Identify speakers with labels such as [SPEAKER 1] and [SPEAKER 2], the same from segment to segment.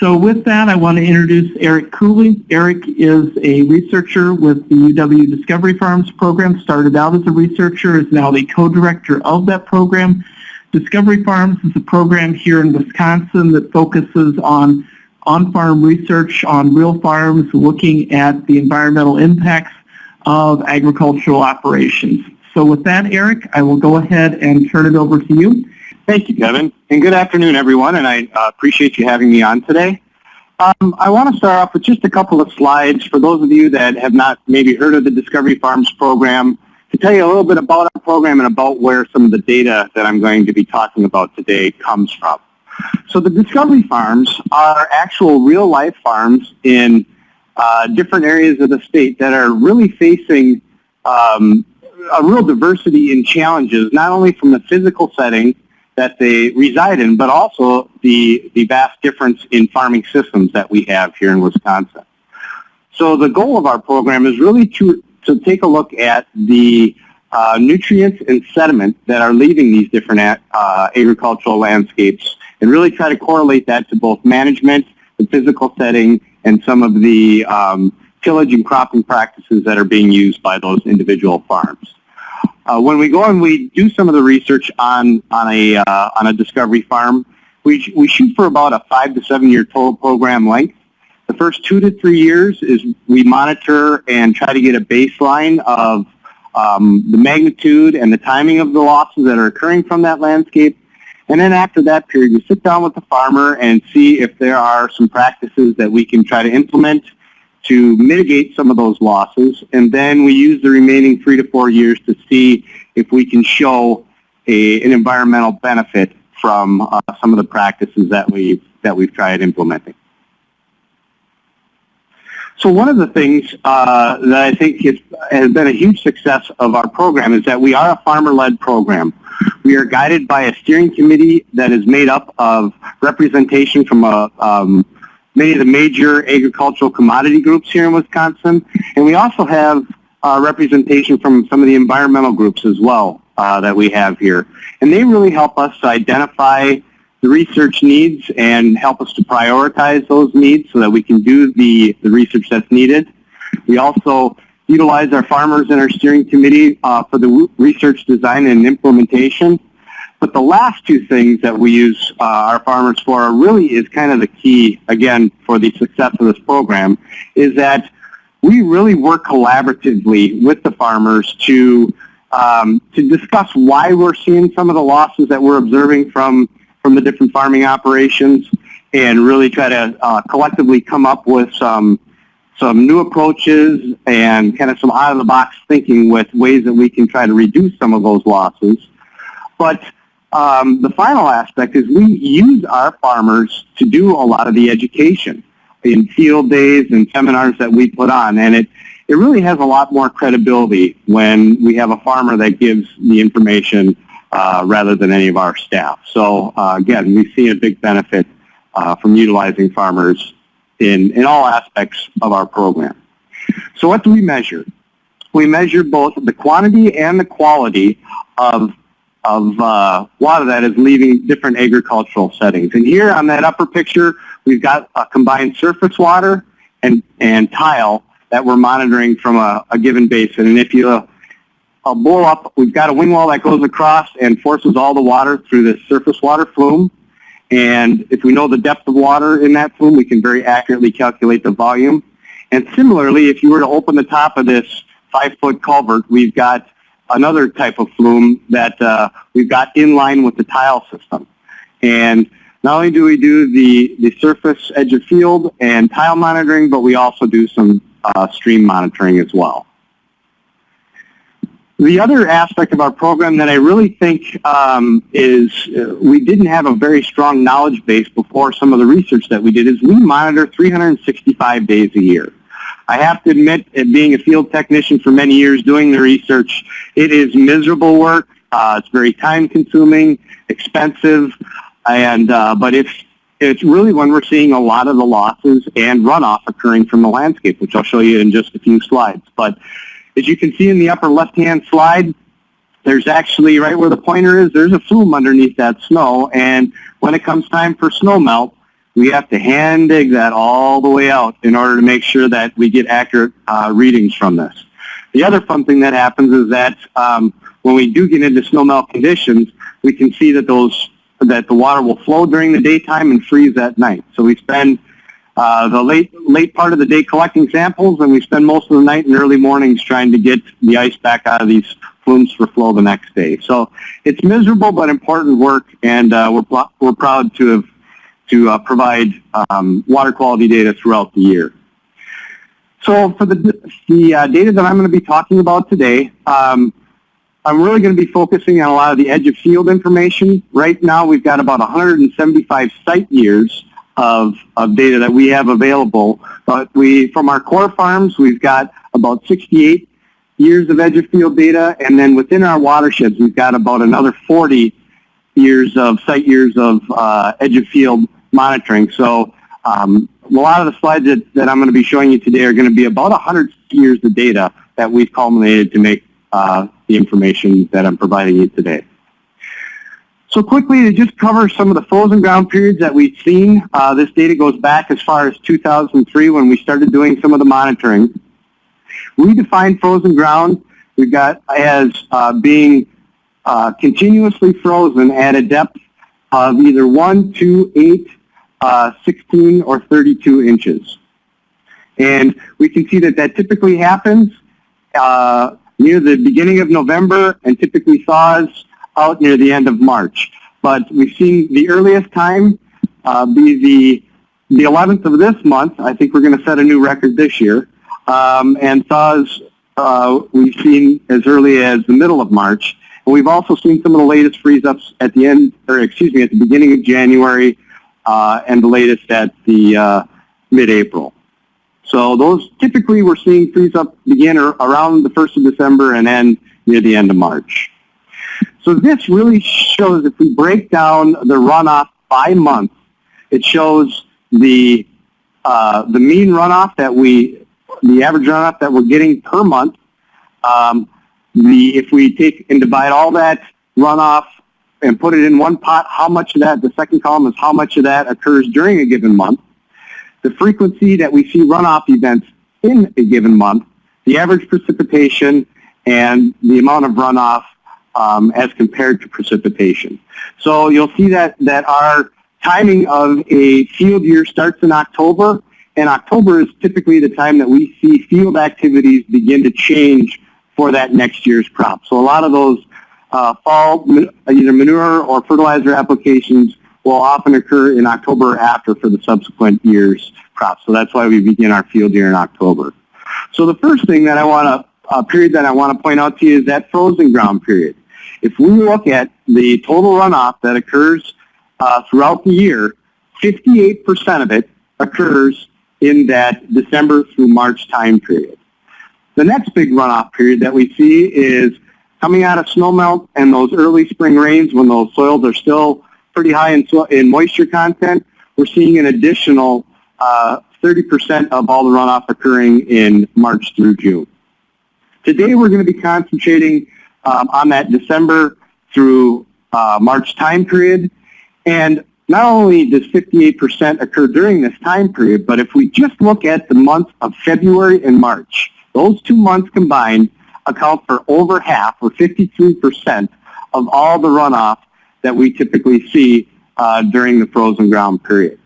[SPEAKER 1] So with that, I want to introduce Eric Cooley. Eric is a researcher with the UW Discovery Farms program, started out as a researcher, is now the co-director of that program. Discovery Farms is a program here in Wisconsin that focuses on on-farm research on real farms, looking at the environmental impacts of agricultural operations. So with that, Eric, I will go ahead and turn it over to you.
[SPEAKER 2] Thank you, Kevin. And good afternoon, everyone, and I uh, appreciate you having me on today. Um, I want to start off with just a couple of slides for those of you that have not maybe heard of the Discovery Farms program to tell you a little bit about our program and about where some of the data that I'm going to be talking about today comes from. So the Discovery Farms are actual real-life farms in uh, different areas of the state that are really facing um, a real diversity in challenges, not only from the physical setting that they reside in, but also the, the vast difference in farming systems that we have here in Wisconsin. So the goal of our program is really to, to take a look at the uh, nutrients and sediment that are leaving these different uh, agricultural landscapes and really try to correlate that to both management, the physical setting, and some of the um, tillage and cropping practices that are being used by those individual farms. Uh, when we go and we do some of the research on, on, a, uh, on a discovery farm, we, we shoot for about a five to seven year total program length. The first two to three years is we monitor and try to get a baseline of um, the magnitude and the timing of the losses that are occurring from that landscape. And then after that period, we sit down with the farmer and see if there are some practices that we can try to implement to mitigate some of those losses. And then we use the remaining three to four years to see if we can show a, an environmental benefit from uh, some of the practices that we've, that we've tried implementing. So one of the things uh, that I think is, has been a huge success of our program is that we are a farmer-led program. We are guided by a steering committee that is made up of representation from a, um, many of the major agricultural commodity groups here in Wisconsin, and we also have uh, representation from some of the environmental groups as well uh, that we have here. And they really help us identify the research needs and help us to prioritize those needs so that we can do the, the research that's needed. We also utilize our farmers and our steering committee uh, for the research design and implementation. But the last two things that we use uh, our farmers for really is kind of the key, again, for the success of this program, is that we really work collaboratively with the farmers to um, to discuss why we're seeing some of the losses that we're observing from from the different farming operations and really try to uh, collectively come up with some some new approaches and kind of some out-of-the-box thinking with ways that we can try to reduce some of those losses. But um, the final aspect is we use our farmers to do a lot of the education in field days and seminars that we put on. And it, it really has a lot more credibility when we have a farmer that gives the information uh, rather than any of our staff. So uh, again, we see a big benefit uh, from utilizing farmers in, in all aspects of our program. So what do we measure? We measure both the quantity and the quality of, of uh, of that is leaving different agricultural settings. And here on that upper picture, we've got a combined surface water and, and tile that we're monitoring from a, a given basin. And if you a blow up. We've got a wing wall that goes across and forces all the water through this surface water flume. And if we know the depth of water in that flume, we can very accurately calculate the volume. And similarly, if you were to open the top of this five-foot culvert, we've got another type of flume that uh, we've got in line with the tile system. And not only do we do the, the surface edge of field and tile monitoring, but we also do some uh, stream monitoring as well. The other aspect of our program that I really think um, is uh, we didn't have a very strong knowledge base before some of the research that we did is we monitor 365 days a year. I have to admit, being a field technician for many years doing the research, it is miserable work. Uh, it's very time consuming, expensive, and uh, but it's it's really when we're seeing a lot of the losses and runoff occurring from the landscape, which I'll show you in just a few slides. But as you can see in the upper left-hand slide, there's actually, right where the pointer is, there's a flume underneath that snow. And when it comes time for snow melt, we have to hand dig that all the way out in order to make sure that we get accurate uh, readings from this. The other fun thing that happens is that um, when we do get into snowmelt conditions, we can see that those that the water will flow during the daytime and freeze at night. So we spend uh, the late late part of the day collecting samples, and we spend most of the night and early mornings trying to get the ice back out of these flumes for flow the next day. So it's miserable but important work, and uh, we're we're proud to have to uh, provide um, water quality data throughout the year. So for the, the uh, data that I'm going to be talking about today, um, I'm really going to be focusing on a lot of the edge of field information. Right now we've got about 175 site years of, of data that we have available, but we, from our core farms, we've got about 68 years of edge of field data, and then within our watersheds, we've got about another 40 years of site years of uh, edge of field monitoring. So um, a lot of the slides that, that I'm going to be showing you today are going to be about 100 years of data that we've culminated to make uh, the information that I'm providing you today. So quickly to just cover some of the frozen ground periods that we've seen, uh, this data goes back as far as 2003 when we started doing some of the monitoring. We define frozen ground, we've got as uh, being uh, continuously frozen at a depth of either 1, 2, 8, uh, 16 or 32 inches. And we can see that that typically happens uh, near the beginning of November and typically thaws out near the end of March. But we've seen the earliest time uh, be the, the 11th of this month. I think we're going to set a new record this year. Um, and thaws uh, we've seen as early as the middle of March. And we've also seen some of the latest freeze-ups at the end, or excuse me, at the beginning of January and the latest at the uh, mid-April. So those typically we're seeing freeze up begin around the 1st of December and end near the end of March. So this really shows if we break down the runoff by month, it shows the uh, the mean runoff that we, the average runoff that we're getting per month. Um, the if we take and divide all that runoff and put it in one pot, how much of that, the second column is how much of that occurs during a given month, the frequency that we see runoff events in a given month, the average precipitation, and the amount of runoff um, as compared to precipitation. So you'll see that, that our timing of a field year starts in October, and October is typically the time that we see field activities begin to change for that next year's crop. So a lot of those uh, fall either manure or fertilizer applications will often occur in October or after for the subsequent year's crops. So that's why we begin our field year in October. So the first thing that I want to, uh, period that I want to point out to you is that frozen ground period. If we look at the total runoff that occurs uh, throughout the year, 58% of it occurs in that December through March time period. The next big runoff period that we see is coming out of snowmelt and those early spring rains when those soils are still pretty high in, in moisture content, we're seeing an additional 30% uh, of all the runoff occurring in March through June. Today we're going to be concentrating um, on that December through uh, March time period. And not only does 58% occur during this time period, but if we just look at the months of February and March, those two months combined account for over half, or 53%, of all the runoff that we typically see uh, during the frozen ground period.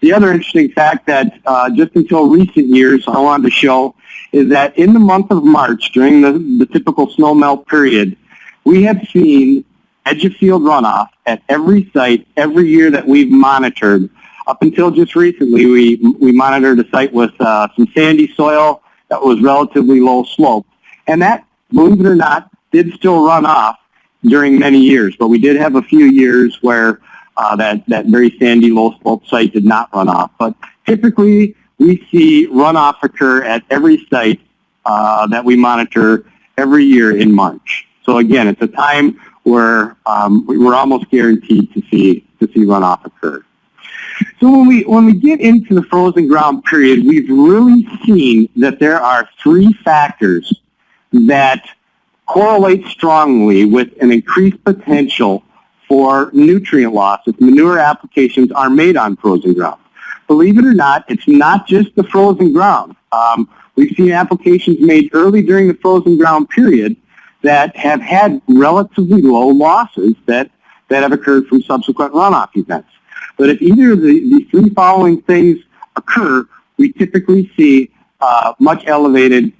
[SPEAKER 2] The other interesting fact that uh, just until recent years I wanted to show is that in the month of March, during the, the typical snow melt period, we have seen edge of field runoff at every site every year that we've monitored. Up until just recently, we, we monitored a site with uh, some sandy soil that was relatively low slope. And that, believe it or not, did still run off during many years. But we did have a few years where uh, that, that very sandy low slope site did not run off. But typically, we see runoff occur at every site uh, that we monitor every year in March. So again, it's a time where um, we're almost guaranteed to see to see runoff occur. So when we, when we get into the frozen ground period, we've really seen that there are three factors that correlate strongly with an increased potential for nutrient loss if manure applications are made on frozen ground. believe it or not, it's not just the frozen ground. Um, we've seen applications made early during the frozen ground period that have had relatively low losses that, that have occurred from subsequent runoff events. But if either of the, the three following things occur, we typically see uh, much elevated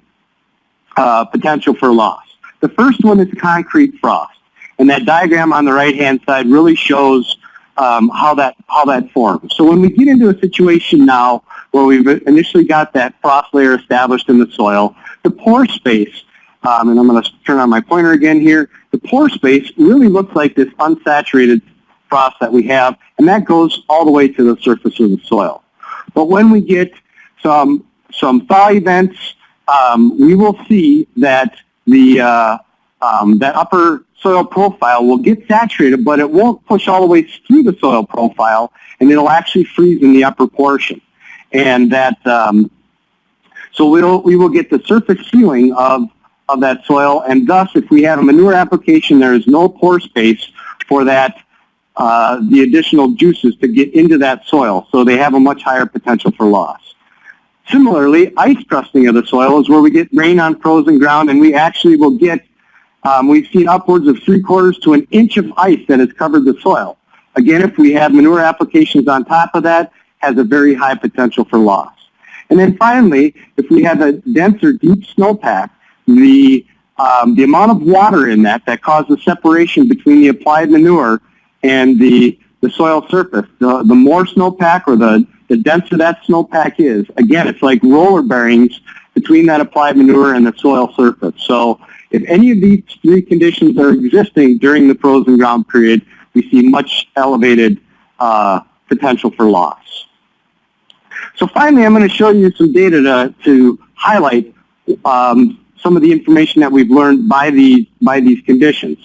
[SPEAKER 2] uh, potential for loss. The first one is concrete frost. And that diagram on the right-hand side really shows um, how that how that forms. So when we get into a situation now where we've initially got that frost layer established in the soil, the pore space, um, and I'm going to turn on my pointer again here, the pore space really looks like this unsaturated frost that we have, and that goes all the way to the surface of the soil. But when we get some some thaw events, um, we will see that the uh, um, that upper soil profile will get saturated, but it won't push all the way through the soil profile, and it'll actually freeze in the upper portion. And that, um, so we'll, we will get the surface sealing of, of that soil, and thus, if we have a manure application, there is no pore space for that, uh, the additional juices to get into that soil, so they have a much higher potential for loss. Similarly, ice crusting of the soil is where we get rain on frozen ground, and we actually will get um, we've seen upwards of three quarters to an inch of ice that has covered the soil. Again, if we have manure applications on top of that, has a very high potential for loss. And then finally, if we have a denser, deep snowpack, the, um, the amount of water in that that causes separation between the applied manure and the, the soil surface, the, the more snowpack or the, the denser that snowpack is, again, it's like roller bearings between that applied manure and the soil surface. So if any of these three conditions are existing during the frozen ground period, we see much elevated uh, potential for loss. So finally, I'm going to show you some data to, to highlight um, some of the information that we've learned by these, by these conditions.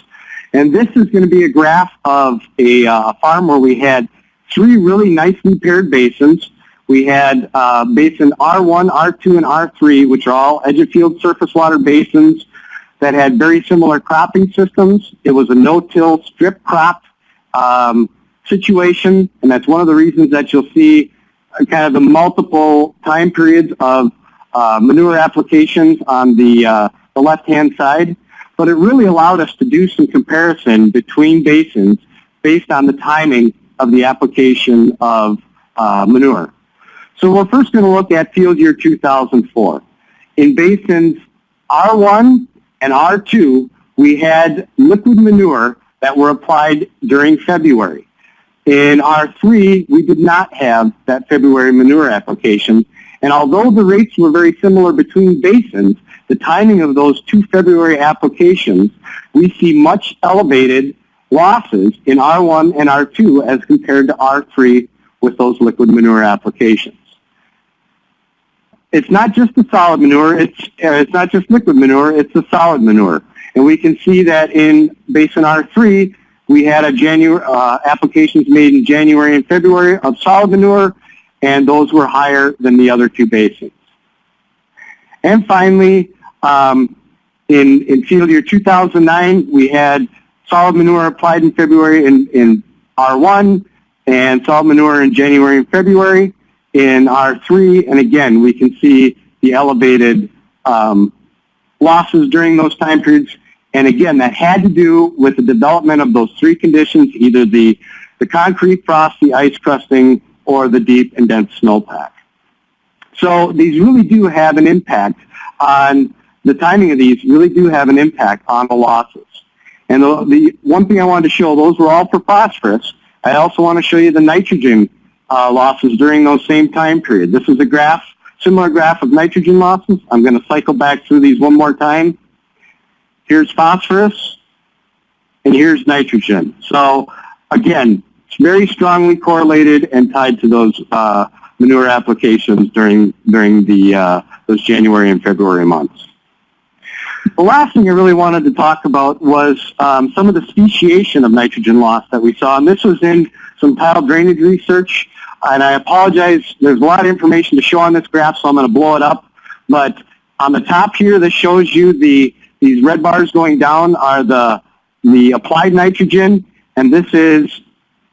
[SPEAKER 2] And this is going to be a graph of a uh, farm where we had three really nicely paired basins we had uh, basin R1, R2, and R3, which are all edge of field surface water basins that had very similar cropping systems. It was a no-till strip crop um, situation, and that's one of the reasons that you'll see uh, kind of the multiple time periods of uh, manure applications on the, uh, the left-hand side. But it really allowed us to do some comparison between basins based on the timing of the application of uh, manure. So we're first going to look at field year 2004. In basins R1 and R2, we had liquid manure that were applied during February. In R3, we did not have that February manure application. And although the rates were very similar between basins, the timing of those two February applications, we see much elevated losses in R1 and R2 as compared to R3 with those liquid manure applications it's not just the solid manure, it's, uh, it's not just liquid manure, it's the solid manure. And we can see that in Basin R3, we had a January, uh, applications made in January and February of solid manure, and those were higher than the other two basins. And finally, um, in, in field year 2009, we had solid manure applied in February in, in R1 and solid manure in January and February in R3, and again, we can see the elevated um, losses during those time periods. And again, that had to do with the development of those three conditions, either the, the concrete frost, the ice crusting, or the deep and dense snowpack. So these really do have an impact on, the timing of these really do have an impact on the losses. And the, the one thing I wanted to show, those were all for phosphorus. I also want to show you the nitrogen uh, losses during those same time period. This is a graph, similar graph of nitrogen losses. I'm going to cycle back through these one more time. Here's phosphorus, and here's nitrogen. So again, it's very strongly correlated and tied to those uh, manure applications during during the uh, those January and February months. The last thing I really wanted to talk about was um, some of the speciation of nitrogen loss that we saw, and this was in some tile drainage research and I apologize, there's a lot of information to show on this graph, so I'm going to blow it up. But on the top here, this shows you the these red bars going down are the the applied nitrogen, and this is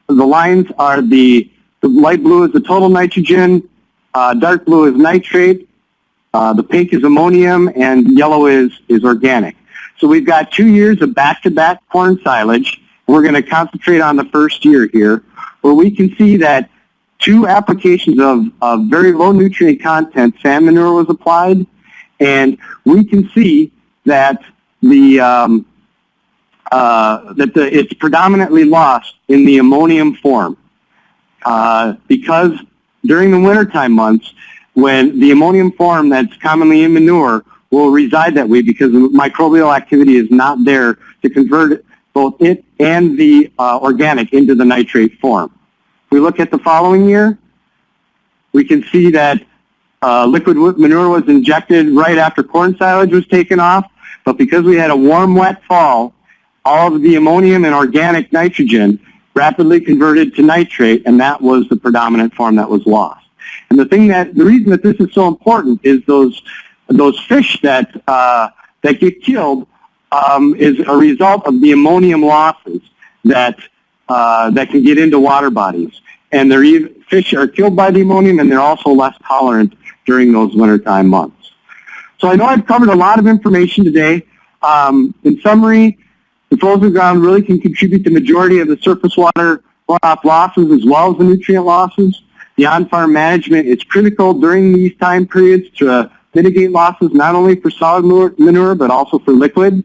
[SPEAKER 2] the lines are the The light blue is the total nitrogen, uh, dark blue is nitrate, uh, the pink is ammonium, and yellow is, is organic. So we've got two years of back-to-back corn silage. We're going to concentrate on the first year here, where we can see that two applications of, of very low nutrient content, sand manure was applied, and we can see that the um, uh, that the, it's predominantly lost in the ammonium form uh, because during the wintertime months, when the ammonium form that's commonly in manure will reside that way because the microbial activity is not there to convert both it and the uh, organic into the nitrate form. If we look at the following year, we can see that uh, liquid manure was injected right after corn silage was taken off, but because we had a warm, wet fall, all of the ammonium and organic nitrogen rapidly converted to nitrate, and that was the predominant form that was lost. And the thing that, the reason that this is so important is those, those fish that, uh, that get killed um, is a result of the ammonium losses that, uh, that can get into water bodies. And they're even, fish are killed by the ammonium and they're also less tolerant during those wintertime months. So I know I've covered a lot of information today. Um, in summary, the frozen ground really can contribute the majority of the surface water runoff losses as well as the nutrient losses. The on-farm management is critical during these time periods to uh, mitigate losses not only for solid manure but also for liquid.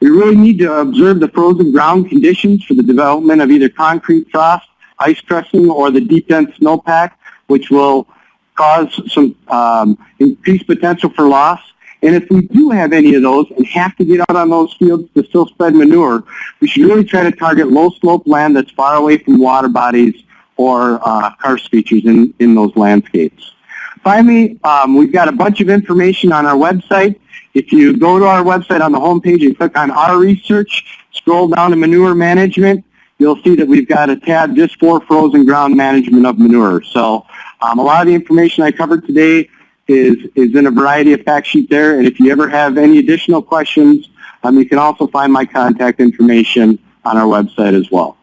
[SPEAKER 2] We really need to observe the frozen ground conditions for the development of either concrete frost, ice crusting, or the deep dense snowpack, which will cause some um, increased potential for loss. And if we do have any of those and have to get out on those fields to still spread manure, we should really try to target low slope land that's far away from water bodies or uh, karst features in, in those landscapes. Finally, um, we've got a bunch of information on our website. If you go to our website on the homepage and click on our research, scroll down to manure management, you'll see that we've got a tab just for frozen ground management of manure. So um, a lot of the information I covered today is, is in a variety of fact sheet there. And if you ever have any additional questions, um, you can also find my contact information on our website as well.